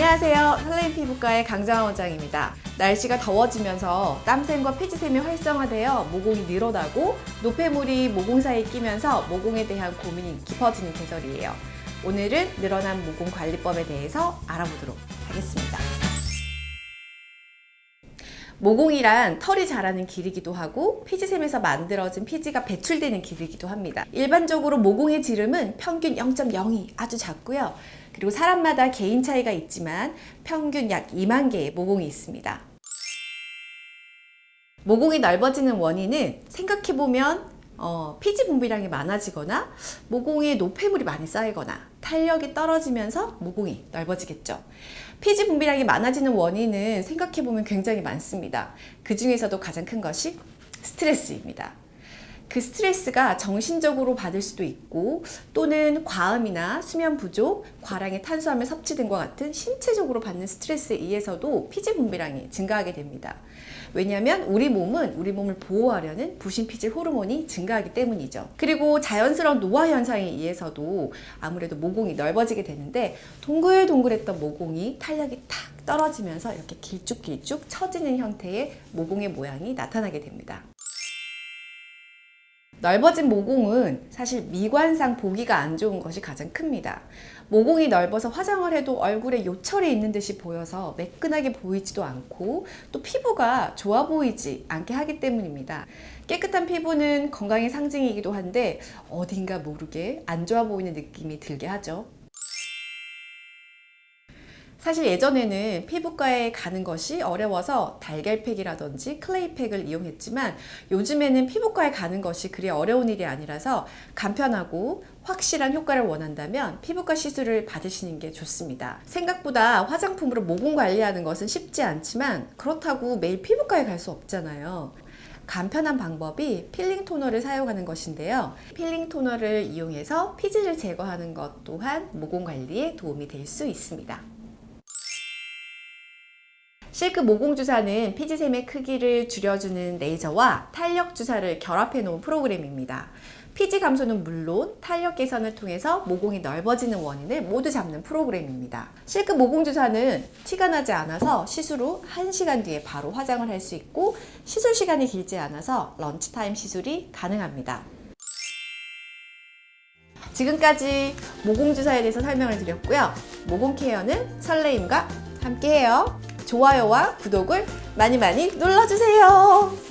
안녕하세요. 설레임 피부과의 강정아 원장입니다. 날씨가 더워지면서 땀샘과 피지샘이 활성화되어 모공이 늘어나고 노폐물이 모공 사이에 끼면서 모공에 대한 고민이 깊어지는 계절이에요. 오늘은 늘어난 모공 관리법에 대해서 알아보도록 하겠습니다. 모공이란 털이 자라는 길이기도 하고 피지샘에서 만들어진 피지가 배출되는 길이기도 합니다. 일반적으로 모공의 지름은 평균 0.02 아주 작고요. 그리고 사람마다 개인 차이가 있지만 평균 약 2만 개의 모공이 있습니다. 모공이 넓어지는 원인은 생각해보면 어, 피지 분비량이 많아지거나 모공에 노폐물이 많이 쌓이거나 탄력이 떨어지면서 모공이 넓어지겠죠. 피지 분비량이 많아지는 원인은 생각해보면 굉장히 많습니다. 그 중에서도 가장 큰 것이 스트레스입니다. 그 스트레스가 정신적으로 받을 수도 있고 또는 과음이나 수면 부족, 과량의 탄수화물 섭취 등과 같은 신체적으로 받는 스트레스에 의해서도 피지 분비량이 증가하게 됩니다. 왜냐하면 우리 몸은 우리 몸을 보호하려는 부신피질 호르몬이 증가하기 때문이죠. 그리고 자연스러운 노화 현상에 의해서도 아무래도 모공이 넓어지게 되는데 동글동글했던 모공이 탄력이 탁 떨어지면서 이렇게 길쭉길쭉 처지는 형태의 모공의 모양이 나타나게 됩니다. 넓어진 모공은 사실 미관상 보기가 안 좋은 것이 가장 큽니다. 모공이 넓어서 화장을 해도 얼굴에 요철이 있는 듯이 보여서 매끈하게 보이지도 않고 또 피부가 좋아 보이지 않게 하기 때문입니다. 깨끗한 피부는 건강의 상징이기도 한데 어딘가 모르게 안 좋아 보이는 느낌이 들게 하죠. 사실 예전에는 피부과에 가는 것이 어려워서 달걀팩이라든지 클레이팩을 이용했지만 요즘에는 피부과에 가는 것이 그리 어려운 일이 아니라서 간편하고 확실한 효과를 원한다면 피부과 시술을 받으시는 게 좋습니다. 생각보다 화장품으로 모공 관리하는 것은 쉽지 않지만 그렇다고 매일 피부과에 갈 수 없잖아요. 간편한 방법이 필링 토너를 사용하는 것인데요. 필링 토너를 이용해서 피지를 제거하는 것 또한 모공 관리에 도움이 될 수 있습니다. 실크 모공 주사는 피지샘의 크기를 줄여주는 레이저와 탄력 주사를 결합해 놓은 프로그램입니다. 피지 감소는 물론 탄력 개선을 통해서 모공이 넓어지는 원인을 모두 잡는 프로그램입니다. 실크 모공 주사는 티가 나지 않아서 시술 후 1시간 뒤에 바로 화장을 할 수 있고 시술 시간이 길지 않아서 lunch time 시술이 가능합니다. 지금까지 모공 주사에 대해서 설명을 드렸고요. 모공 케어는 설레임과 함께해요. 좋아요와 구독을 많이 많이 눌러주세요.